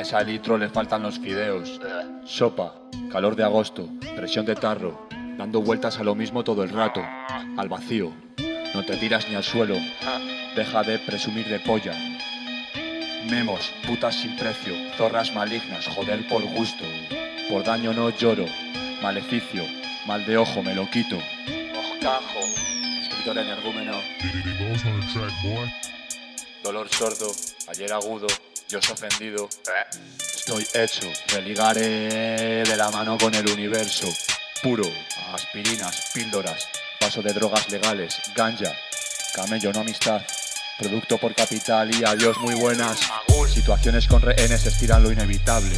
A esa litro le faltan los fideos. Sopa, calor de agosto, presión de tarro, dando vueltas a lo mismo todo el rato, al vacío. No te tiras ni al suelo, deja de presumir de polla. Memos, putas sin precio, zorras malignas, joder por gusto. Por daño no lloro, maleficio, mal de ojo me lo quito. Moscajo, escritor energúmeno. Dolor sordo, ayer agudo, Dios ofendido. Estoy hecho, me ligaré de la mano con el universo. Puro, aspirinas, píldoras, paso de drogas legales, ganja, camello no amistad. Producto por capital y adiós muy buenas. Situaciones con rehenes estiran lo inevitable.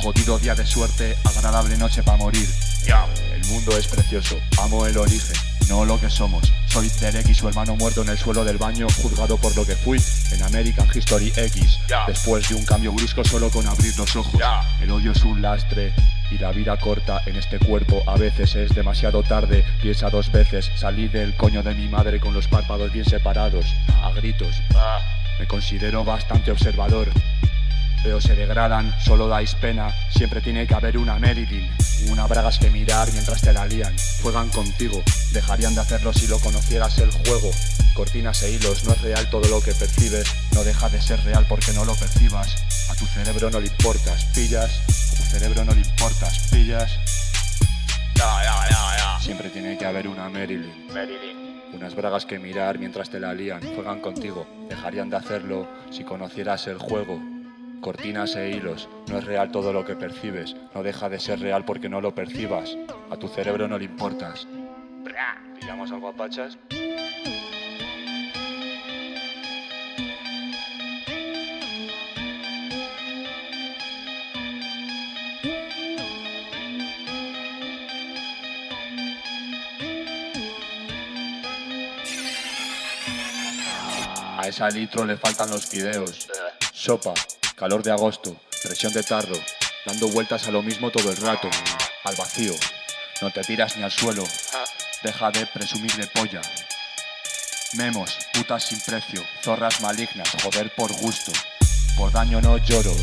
Jodido día de suerte, agradable noche para morir. El mundo es precioso, amo el origen, no lo que somos. Soy Derek y su hermano muerto en el suelo del baño, juzgado por lo que fui en American History X. Después de un cambio brusco solo con abrir los ojos. El odio es un lastre y la vida corta en este cuerpo a veces es demasiado tarde. Piensa dos veces, salí del coño de mi madre con los párpados bien separados, a gritos. Me considero bastante observador. Veo se degradan, solo dais pena, siempre tiene que haber una Marilyn. Una bragas que mirar mientras te la lían. Juegan contigo, dejarían de hacerlo si lo conocieras el juego. Cortinas e hilos, no es real todo lo que percibes, no deja de ser real porque no lo percibas. A tu cerebro no le importas, pillas, a tu cerebro no le importas, pillas. Siempre tiene que haber una Marilyn. Unas bragas que mirar mientras te la lían, juegan contigo, dejarían de hacerlo si conocieras el juego. Cortinas e hilos, no es real todo lo que percibes, no deja de ser real porque no lo percibas. A tu cerebro no le importas. ¿Pillamos algo a pachas? A esa litro le faltan los fideos. Sopa, calor de agosto, presión de tarro, dando vueltas a lo mismo todo el rato, al vacío. No te tiras ni al suelo, deja de presumir de polla. Memos, putas sin precio, zorras malignas, joder por gusto. Por daño no lloro,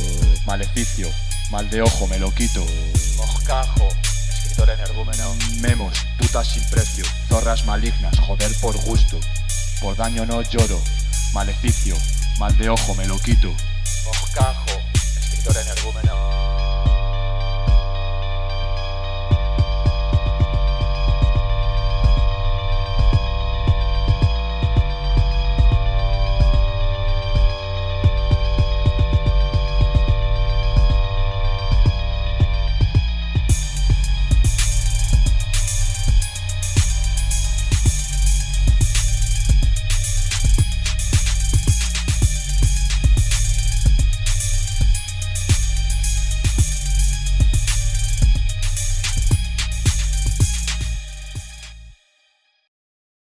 maleficio, mal de ojo me lo quito. Moscajo, escritor energúmeno. Memos, putas sin precio, zorras malignas, joder por gusto. Por daño no lloro, maleficio, mal de ojo me lo quito. Moscajo, escritor energúmeno.